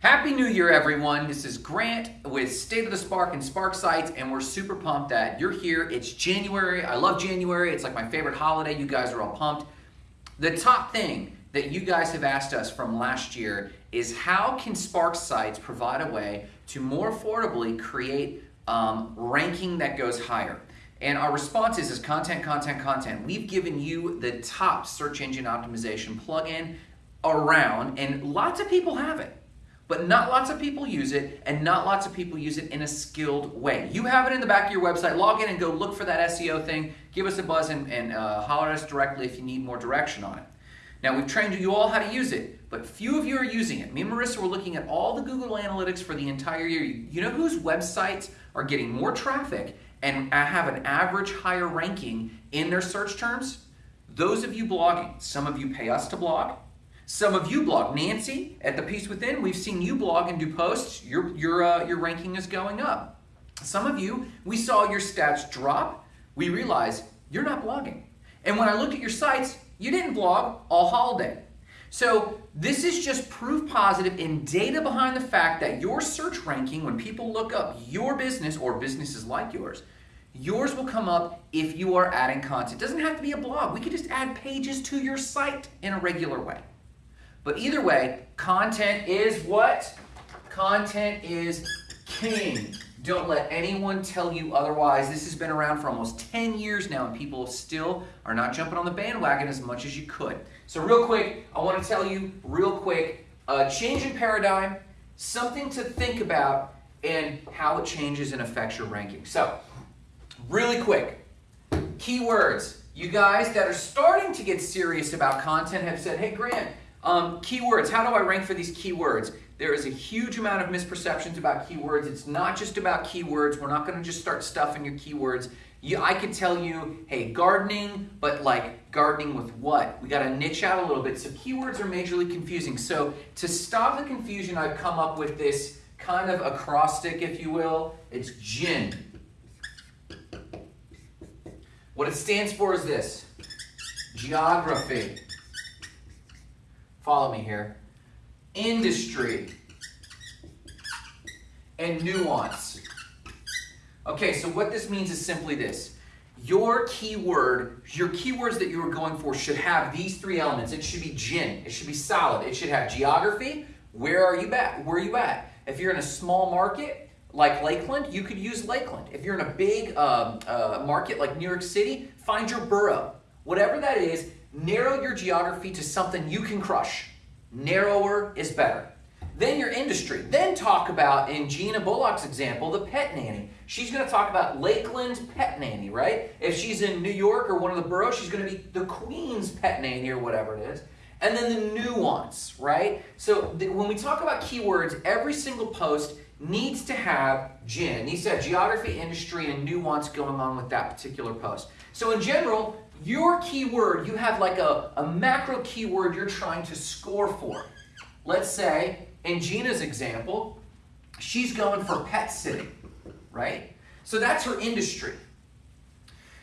Happy New Year, everyone. This is Grant with State of the Spark and Spark Sites, and we're super pumped that you're here. It's January. I love January. It's like my favorite holiday. You guys are all pumped. The top thing that you guys have asked us from last year is how can Spark Sites provide a way to more affordably create um, ranking that goes higher? And our response is, is content, content, content. We've given you the top search engine optimization plugin around, and lots of people have it but not lots of people use it, and not lots of people use it in a skilled way. You have it in the back of your website. Log in and go look for that SEO thing. Give us a buzz and, and uh, holler at us directly if you need more direction on it. Now, we've trained you all how to use it, but few of you are using it. Me and Marissa were looking at all the Google Analytics for the entire year. You know whose websites are getting more traffic and have an average higher ranking in their search terms? Those of you blogging. Some of you pay us to blog. Some of you blog. Nancy, at The Peace Within, we've seen you blog and do posts. Your, your, uh, your ranking is going up. Some of you, we saw your stats drop. We realized you're not blogging. And when I looked at your sites, you didn't blog all holiday. So this is just proof positive in data behind the fact that your search ranking, when people look up your business or businesses like yours, yours will come up if you are adding content. It doesn't have to be a blog. We could just add pages to your site in a regular way. But either way, content is what? Content is king. Don't let anyone tell you otherwise. This has been around for almost 10 years now, and people still are not jumping on the bandwagon as much as you could. So, real quick, I want to tell you, real quick, a change in paradigm, something to think about, and how it changes and affects your ranking. So, really quick, keywords. You guys that are starting to get serious about content have said, hey, Grant, um, keywords, how do I rank for these keywords? There is a huge amount of misperceptions about keywords. It's not just about keywords. We're not going to just start stuffing your keywords. You, I could tell you, hey, gardening, but like gardening with what? We got to niche out a little bit. So keywords are majorly confusing. So to stop the confusion, I've come up with this kind of acrostic, if you will. It's GIN. What it stands for is this geography follow me here, industry, and nuance. Okay, so what this means is simply this. Your keyword, your keywords that you are going for should have these three elements. It should be gin. It should be solid. It should have geography. Where are you at? Where are you at? If you're in a small market like Lakeland, you could use Lakeland. If you're in a big um, uh, market like New York City, find your borough. Whatever that is, narrow your geography to something you can crush. Narrower is better. Then your industry. Then talk about, in Gina Bullock's example, the pet nanny. She's going to talk about Lakeland pet nanny, right? If she's in New York or one of the boroughs, she's going to be the Queen's pet nanny or whatever it is. And then the nuance, right? So when we talk about keywords, every single post needs to have GIN, needs to have geography, industry, and nuance going on with that particular post. So in general, your keyword, you have like a, a macro keyword you're trying to score for. Let's say, in Gina's example, she's going for pet sitting, right? So that's her industry.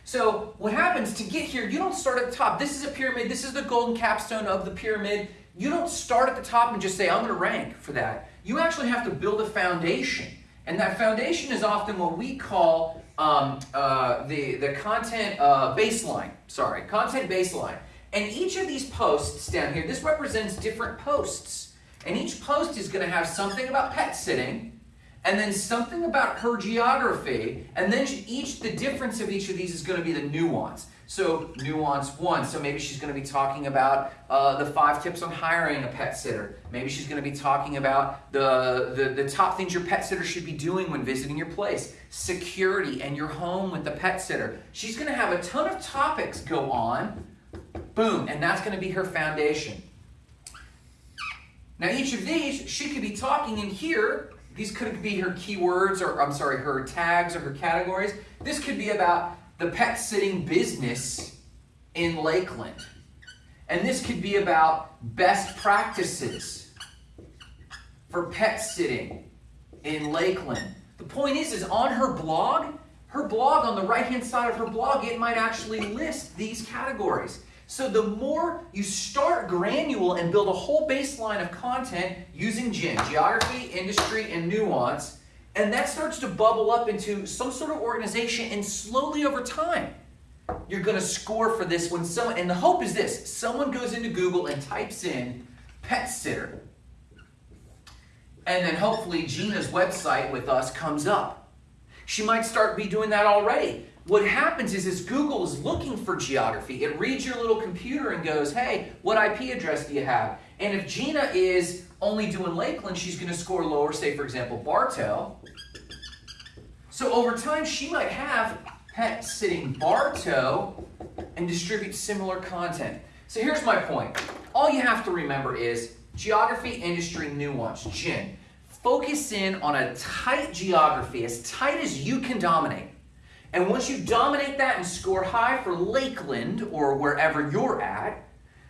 So what happens to get here, you don't start at the top. This is a pyramid. This is the golden capstone of the pyramid. You don't start at the top and just say, I'm going to rank for that. You actually have to build a foundation. And that foundation is often what we call um, uh, the, the content uh, baseline, sorry, content baseline. And each of these posts down here, this represents different posts. And each post is going to have something about pet sitting, and then something about her geography, and then each the difference of each of these is going to be the nuance. So nuance one. So maybe she's going to be talking about uh, the five tips on hiring a pet sitter. Maybe she's going to be talking about the, the, the top things your pet sitter should be doing when visiting your place. Security and your home with the pet sitter. She's going to have a ton of topics go on. Boom. And that's going to be her foundation. Now each of these, she could be talking in here. These could be her keywords or, I'm sorry, her tags or her categories. This could be about the pet sitting business in Lakeland. And this could be about best practices for pet sitting in Lakeland. The point is, is on her blog, her blog on the right-hand side of her blog, it might actually list these categories. So the more you start granular and build a whole baseline of content using GIN, geography, industry, and nuance, and that starts to bubble up into some sort of organization, and slowly over time, you're going to score for this when someone, and the hope is this someone goes into Google and types in pet sitter. And then hopefully Gina's website with us comes up. She might start be doing that already. What happens is, is Google is looking for geography. It reads your little computer and goes, hey, what IP address do you have? And if Gina is only doing Lakeland, she's going to score lower, say, for example, Bartow. So over time, she might have pet sitting Bartow and distribute similar content. So here's my point. All you have to remember is geography, industry, nuance, GIN. Focus in on a tight geography, as tight as you can dominate. And once you dominate that and score high for Lakeland or wherever you're at,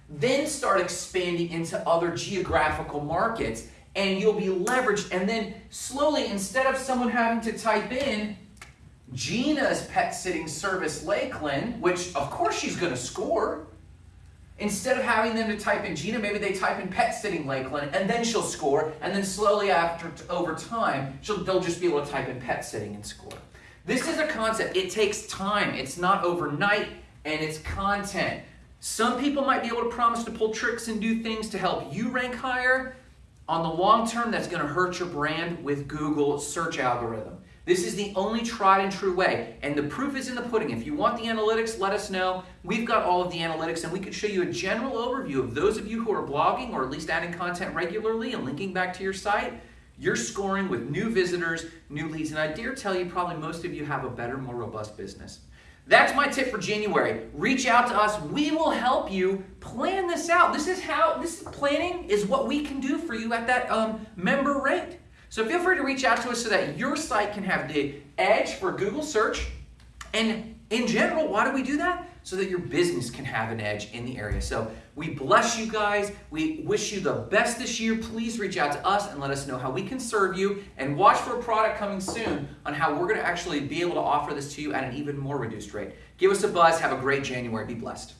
then start expanding into other geographical markets and you'll be leveraged. And then slowly, instead of someone having to type in Gina's pet sitting service Lakeland, which of course she's going to score, instead of having them to type in Gina, maybe they type in pet sitting Lakeland and then she'll score. And then slowly after over time, they'll just be able to type in pet sitting and score. This is a concept. It takes time. It's not overnight, and it's content. Some people might be able to promise to pull tricks and do things to help you rank higher. On the long term, that's going to hurt your brand with Google search algorithm. This is the only tried and true way, and the proof is in the pudding. If you want the analytics, let us know. We've got all of the analytics, and we can show you a general overview of those of you who are blogging or at least adding content regularly and linking back to your site. You're scoring with new visitors, new leads, and I dare tell you, probably most of you have a better, more robust business. That's my tip for January. Reach out to us. We will help you plan this out. This is how this planning is what we can do for you at that um, member rate. So feel free to reach out to us so that your site can have the edge for Google search. And in general, why do we do that? so that your business can have an edge in the area. So we bless you guys. We wish you the best this year. Please reach out to us and let us know how we can serve you. And watch for a product coming soon on how we're going to actually be able to offer this to you at an even more reduced rate. Give us a buzz. Have a great January. Be blessed.